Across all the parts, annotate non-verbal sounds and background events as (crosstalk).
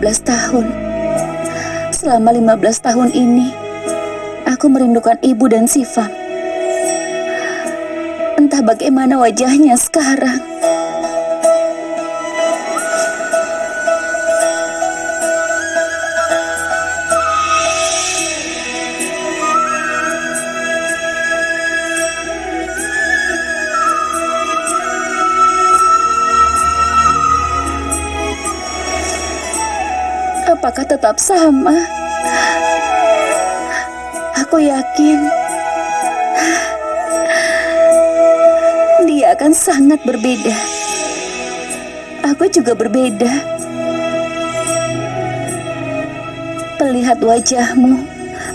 Sudah 15 tahun. Selama 15 tahun ini, aku merindukan ibu dan Siva. Entah bagaimana wajahnya sekarang. Apakah tetap sama? Aku yakin dia akan sangat berbeda. Aku juga berbeda. Melihat wajahmu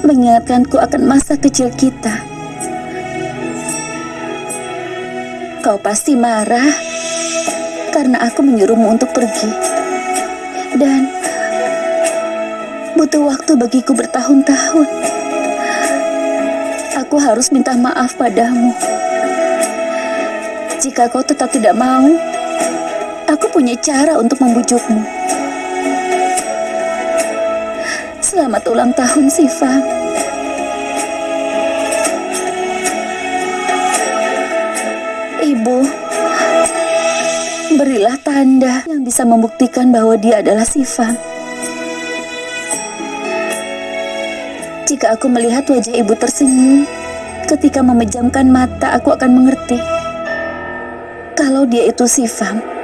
mengingatkanku akan masa kecil kita. Kau pasti marah karena aku menyuruhmu untuk pergi. Dan butuh waktu bagiku bertahun-tahun. Aku harus minta maaf padamu. Jika kau tetap tidak mau, aku punya cara untuk membujukmu. Selamat ulang tahun, Siva. Ibu, berilah tanda yang bisa membuktikan bahwa dia adalah Siva. Jika aku melihat wajah ibu tersenyum, ketika memejamkan mata aku akan mengerti kalau dia itu Siva.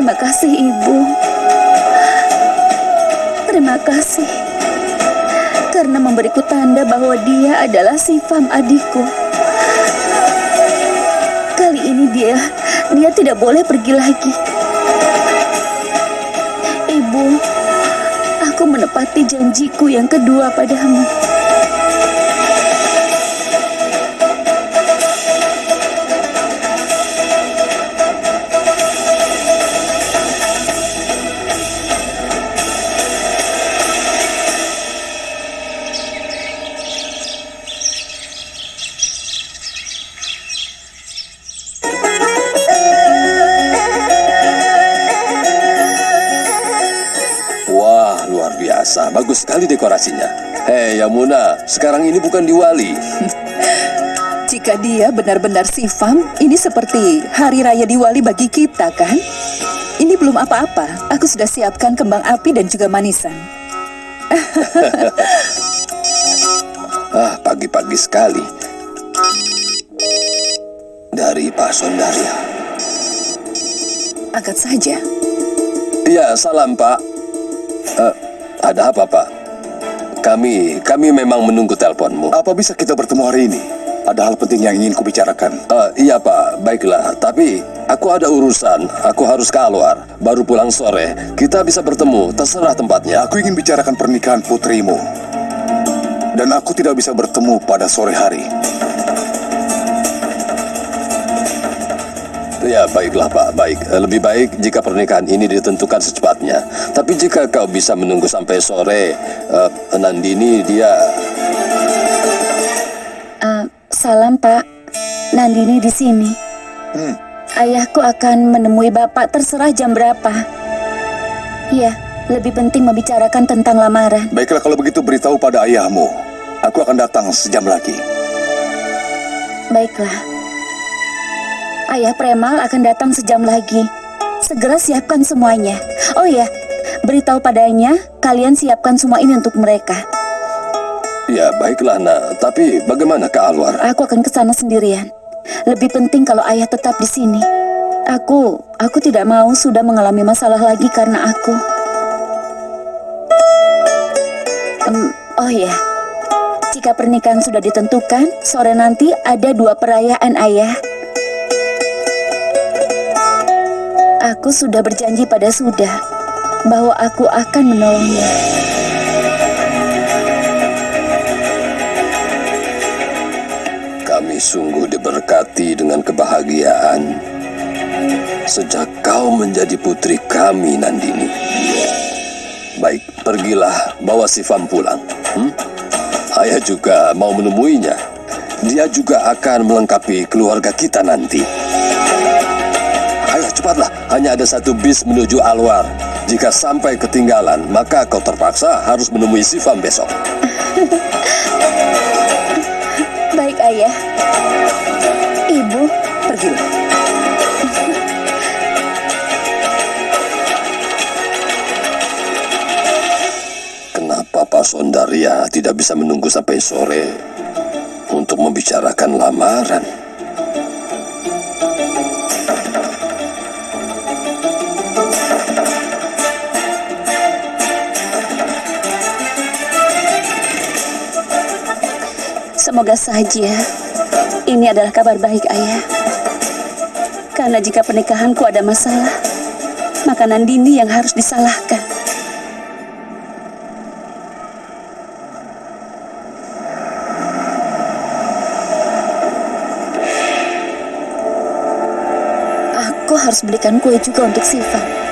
Terima kasih, Ibu. Terima kasih karena memberiku tanda bahwa dia adalah Sifam adikku. Kali ini dia dia tidak boleh pergi lagi. Ibu, aku menepati janjiku yang kedua padamu. Yamuna, sekarang ini bukan Diwali. (laughs) Jika dia benar-benar sifam, ini seperti hari raya Diwali bagi kita, kan? Ini belum apa-apa. Aku sudah siapkan kembang api dan juga manisan. (laughs) Ah, pagi-pagi sekali. Dari Pak Sondaria. Angkat saja. Iya, salam Pak. Eh, ada apa Pak? Kami, kami memang menunggu teleponmu. Apa bisa kita bertemu hari ini? Ada hal penting yang ingin kubicarakan. Eh, iya Pak, baiklah. Tapi aku ada urusan. Aku harus keluar. Baru pulang sore. Kita bisa bertemu. Terserah tempatnya. Aku ingin bicarakan pernikahan putrimu. Dan aku tidak bisa bertemu pada sore hari. Ya, baiklah Pak, baik. Eh, Lebih baik jika pernikahan ini ditentukan secepatnya. Tapi jika kau bisa menunggu sampai sore, eh, Nandini dia... Eh, salam Pak, Nandini di sini. Hmm. Ayahku akan menemui Bapak terserah jam berapa. Iya, lebih penting membicarakan tentang lamaran. Baiklah kalau begitu beritahu pada ayahmu. Aku akan datang sejam lagi. Baiklah. Ayah Premal akan datang sejam lagi. Segera siapkan semuanya. Oh ya, beritahu padanya kalian siapkan semua ini untuk mereka. Ya, baiklah nak. Tapi bagaimana ke Alwar? Aku akan ke sana sendirian. Lebih penting kalau ayah tetap di sini. Aku, aku tidak mau sudah mengalami masalah lagi karena aku. Em, oh ya, jika pernikahan sudah ditentukan, sore nanti ada dua perayaan ayah. Aku sudah berjanji pada Sudah bahwa aku akan menolongnya. Kami sungguh diberkati dengan kebahagiaan sejak kau menjadi putri kami, Nandini. Baik, pergilah bawa Sifam pulang. Hmm? Ayah juga mau menemuinya. Dia juga akan melengkapi keluarga kita nanti. Ayo cepatlah, hanya ada satu bis menuju Alwar. Jika sampai ketinggalan, maka kau terpaksa harus menemui Sifam besok. (laughs) Baik, Ayah. Ibu, Pergilah. (laughs) Kenapa Pak Sondaria tidak bisa menunggu sampai sore untuk membicarakan lamaran? Semoga saja ini adalah kabar baik, Ayah. Karena jika pernikahanku ada masalah, maka Nandini yang harus disalahkan. Aku harus belikan kue juga untuk Siva.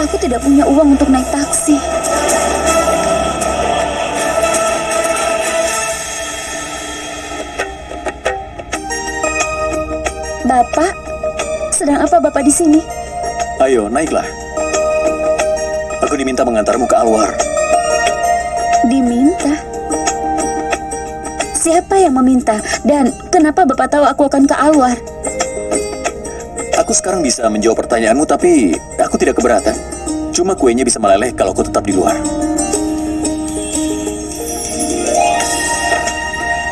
Aku tidak punya uang untuk naik taksi. Bapak, sedang apa Bapak di sini? Ayo, naiklah. Aku diminta mengantarmu ke Alwar. Diminta. Siapa yang meminta? Dan kenapa Bapak tahu aku akan ke Alwar? Aku sekarang bisa menjawab pertanyaanmu, tapi aku tidak keberatan. Cuma kuenya bisa meleleh kalau aku tetap di luar.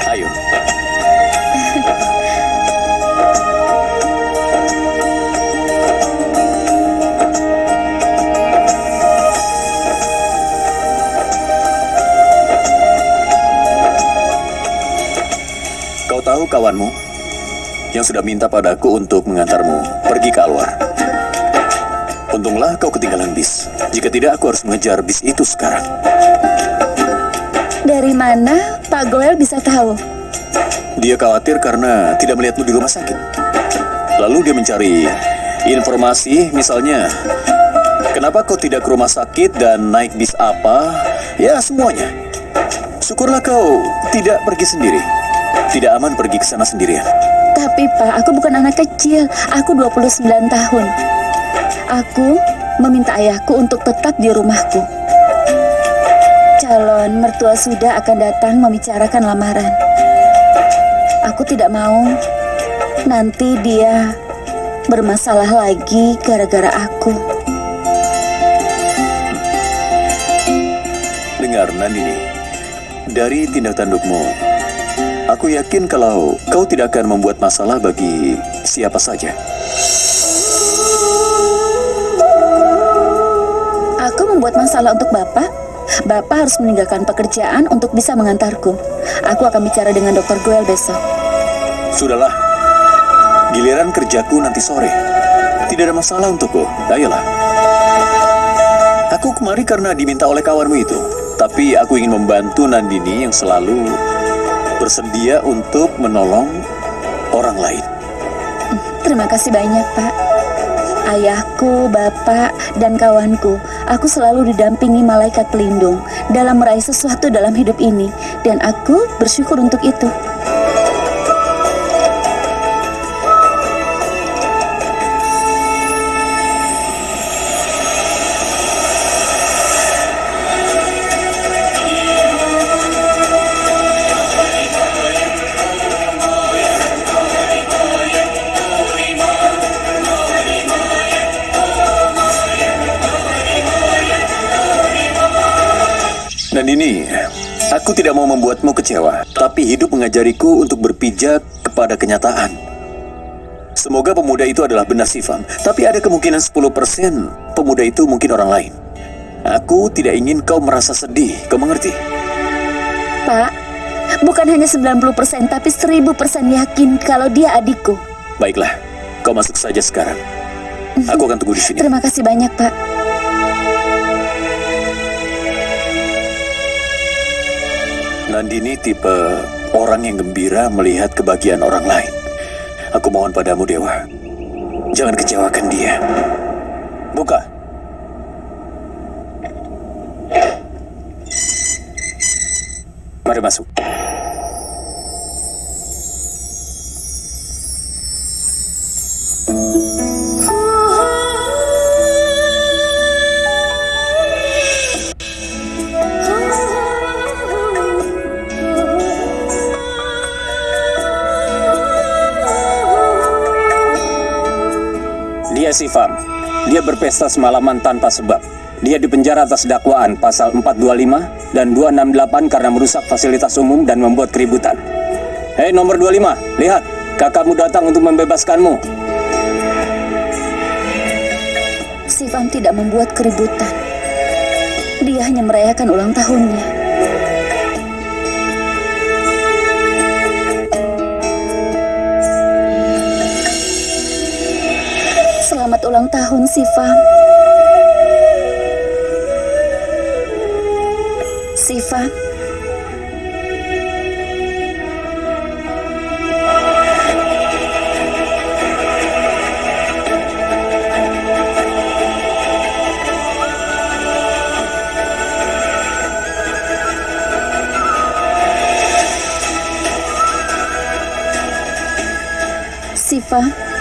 Ayo, kau tahu kawanmu yang sudah minta padaku untuk mengantarmu pergi ke Alwar. Untunglah kau ketinggalan bis. Jika tidak, aku harus mengejar bis itu sekarang. Dari mana Pak Goel bisa tahu? Dia khawatir karena tidak melihatmu di rumah sakit. Lalu dia mencari informasi, misalnya, kenapa kau tidak ke rumah sakit dan naik bis apa? Ya, semuanya. Syukurlah kau tidak pergi sendiri. Tidak aman pergi ke sana sendirian. Tapi Pak, aku bukan anak kecil. Aku 29 tahun. Aku meminta ayahku untuk tetap di rumahku. Calon mertua sudah akan datang membicarakan lamaran. Aku tidak mau nanti dia bermasalah lagi gara-gara aku. Dengar, Nandini. Dari tindak tandukmu, aku yakin kalau kau tidak akan membuat masalah bagi siapa saja. Membuat masalah untuk Bapak. Bapak harus meninggalkan pekerjaan untuk bisa mengantarku. Aku akan bicara dengan Dokter Goel besok. Sudahlah, giliran kerjaku nanti sore. Tidak ada masalah untukku. Ayolah. Aku kemari karena diminta oleh kawanmu itu. Tapi aku ingin membantu Nandini yang selalu bersedia untuk menolong orang lain. Terima kasih banyak, Pak. Ayahku, bapak, dan kawanku, aku selalu didampingi malaikat pelindung dalam meraih sesuatu dalam hidup ini, dan aku bersyukur untuk itu. Tidak mau membuatmu kecewa, tapi hidup mengajariku untuk berpijak kepada kenyataan. Semoga pemuda itu adalah benar Sifam, tapi ada kemungkinan 10% pemuda itu mungkin orang lain. Aku tidak ingin kau merasa sedih, kau mengerti? Pak, bukan hanya 90% tapi 1000% yakin kalau dia adikku. Baiklah, kau masuk saja sekarang. Aku akan tunggu di sini. Terima kasih banyak, Pak. Nandini tipe orang yang gembira melihat kebahagiaan orang lain. Aku mohon padamu, Dewa. Jangan kecewakan dia. Buka. Mari masuk. Dia Sifam. Dia berpesta semalaman tanpa sebab. Dia dipenjara atas dakwaan pasal 425 dan 268 karena merusak fasilitas umum dan membuat keributan. Hei nomor 25, lihat. Kakakmu datang untuk membebaskanmu. Sivam tidak membuat keributan. Dia hanya merayakan ulang tahunnya. Ulang tahun, Sivam. Sivam. Siva. Apakah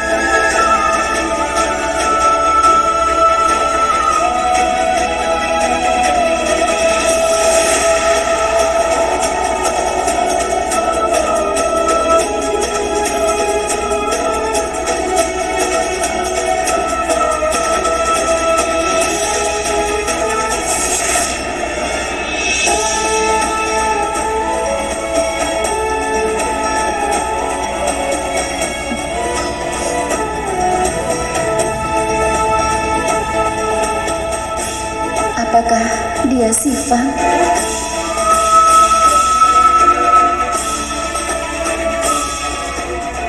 dia Siva?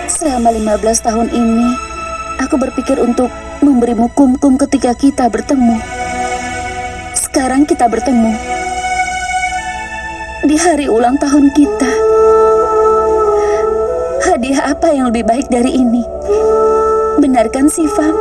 Selama 15 tahun ini, aku berpikir untuk memberimu kum-kum ketika kita bertemu. Sekarang kita bertemu. Di hari ulang tahun kita. Hadiah apa yang lebih baik dari ini? Benarkan Siva?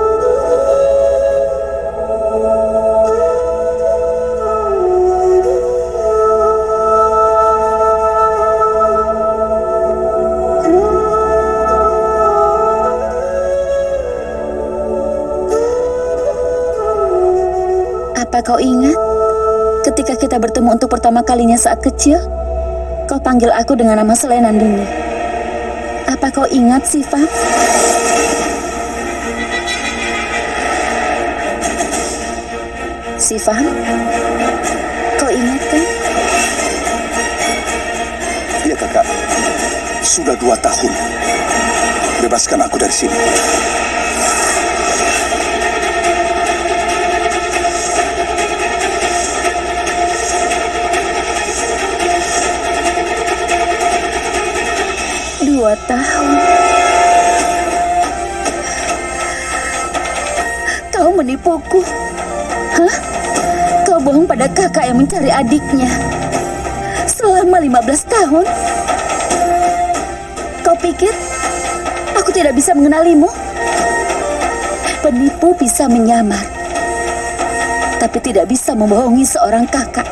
Apa kau ingat ketika kita bertemu untuk pertama kalinya saat kecil? Kau panggil aku dengan nama selain Nandini. Apa kau ingat, Siva? Siva, kau ingat kan? Iya kakak, sudah dua tahun. Bebaskan aku dari sini. Dua tahun. Kau menipuku. Hah? Kau bohong pada kakak yang mencari adiknya. Selama 15 tahun. Kau pikir aku tidak bisa mengenalimu? Penipu bisa menyamar. Tapi tidak bisa membohongi seorang kakak.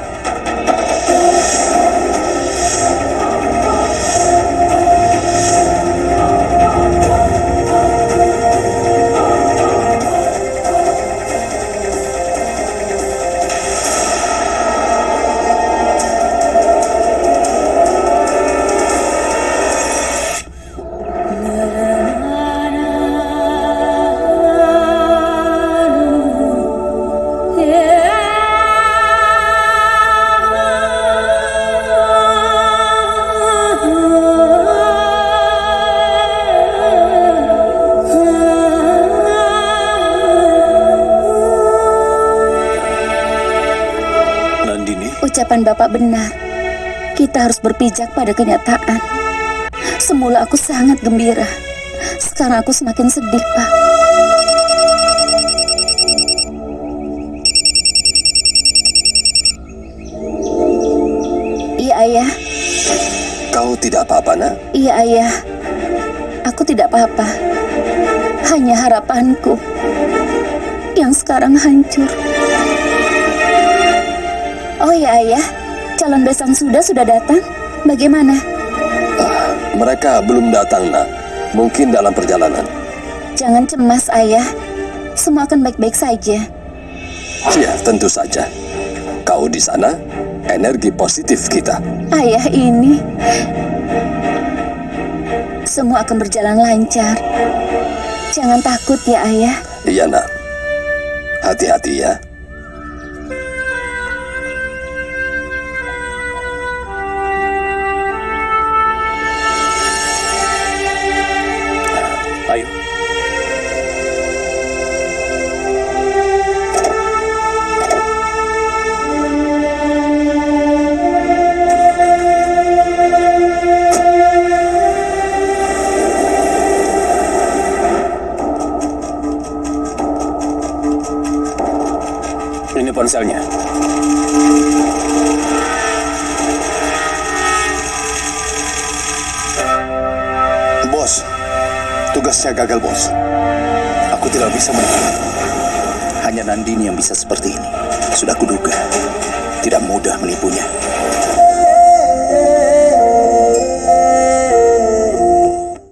Kita harus berpijak pada kenyataan. Semula aku sangat gembira. Sekarang aku semakin sedih, Pak. Iya, Ayah. Kau tidak apa-apa, nak? Iya, Ayah. Aku tidak apa-apa. Hanya harapanku yang sekarang hancur. Oh ya, Ayah. Calon besan sudah sudah datang. Bagaimana? Mereka belum datang, nak. Mungkin dalam perjalanan. Jangan cemas, Ayah. Semua akan baik-baik saja. Ya, tentu saja. Kau di sana, energi positif kita. Ayah ini semua akan berjalan lancar. Jangan takut ya, Ayah. Iya, nak. Hati-hati ya. Ponselnya. Bos, tugasnya gagal, bos. Aku tidak bisa menipu. Hanya Nandini yang bisa seperti ini. Sudah kuduga. Tidak mudah menipunya.